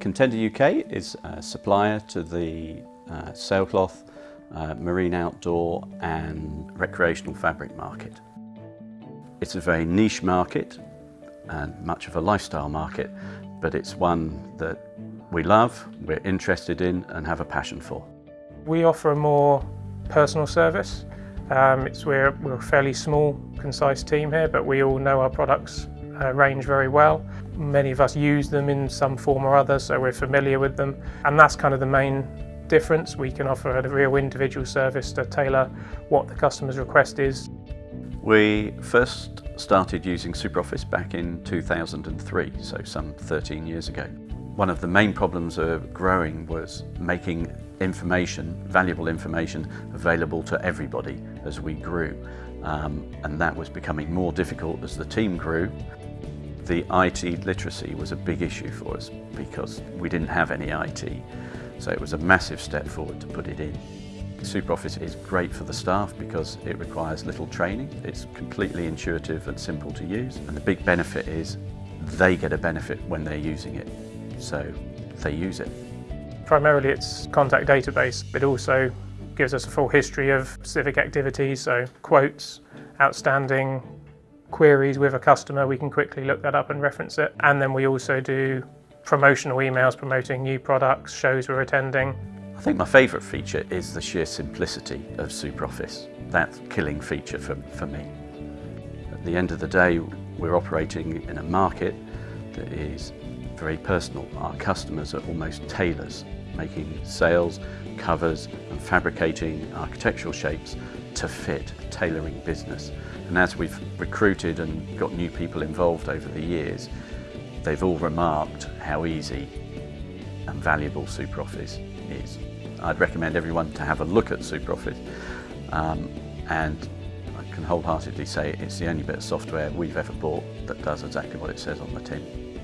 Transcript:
Contender UK is a supplier to the uh, sailcloth, uh, marine outdoor and recreational fabric market. It's a very niche market and much of a lifestyle market, but it's one that we love, we're interested in and have a passion for. We offer a more personal service. Um, it's, we're, we're a fairly small, concise team here, but we all know our products uh, range very well. Many of us use them in some form or other, so we're familiar with them. And that's kind of the main difference. We can offer a real individual service to tailor what the customer's request is. We first started using SuperOffice back in 2003, so some 13 years ago. One of the main problems of growing was making information, valuable information, available to everybody as we grew. Um, and that was becoming more difficult as the team grew. The IT literacy was a big issue for us because we didn't have any IT. So it was a massive step forward to put it in. SuperOffice is great for the staff because it requires little training. It's completely intuitive and simple to use. And the big benefit is they get a benefit when they're using it. So they use it. Primarily it's contact database, but also gives us a full history of civic activities, so quotes, outstanding queries with a customer, we can quickly look that up and reference it. And then we also do promotional emails promoting new products, shows we're attending, I think my favourite feature is the sheer simplicity of SuperOffice. That killing feature for, for me. At the end of the day, we're operating in a market that is very personal. Our customers are almost tailors, making sails, covers and fabricating architectural shapes to fit, tailoring business. And as we've recruited and got new people involved over the years, they've all remarked how easy and valuable SuperOffice is. I'd recommend everyone to have a look at SuperOffice um, and I can wholeheartedly say it's the only bit of software we've ever bought that does exactly what it says on the tin.